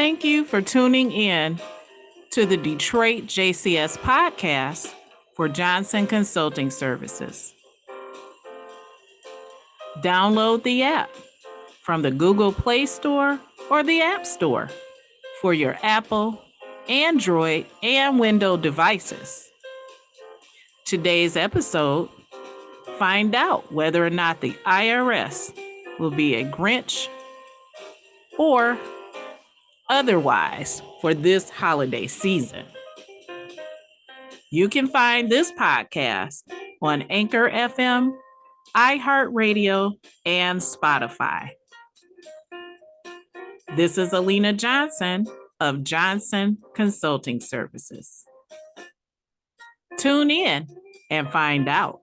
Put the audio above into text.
Thank you for tuning in to the Detroit JCS podcast for Johnson Consulting Services. Download the app from the Google Play Store or the App Store for your Apple, Android, and Windows devices. Today's episode find out whether or not the IRS will be a Grinch or otherwise for this holiday season. You can find this podcast on Anchor FM, iHeartRadio, and Spotify. This is Alina Johnson of Johnson Consulting Services. Tune in and find out.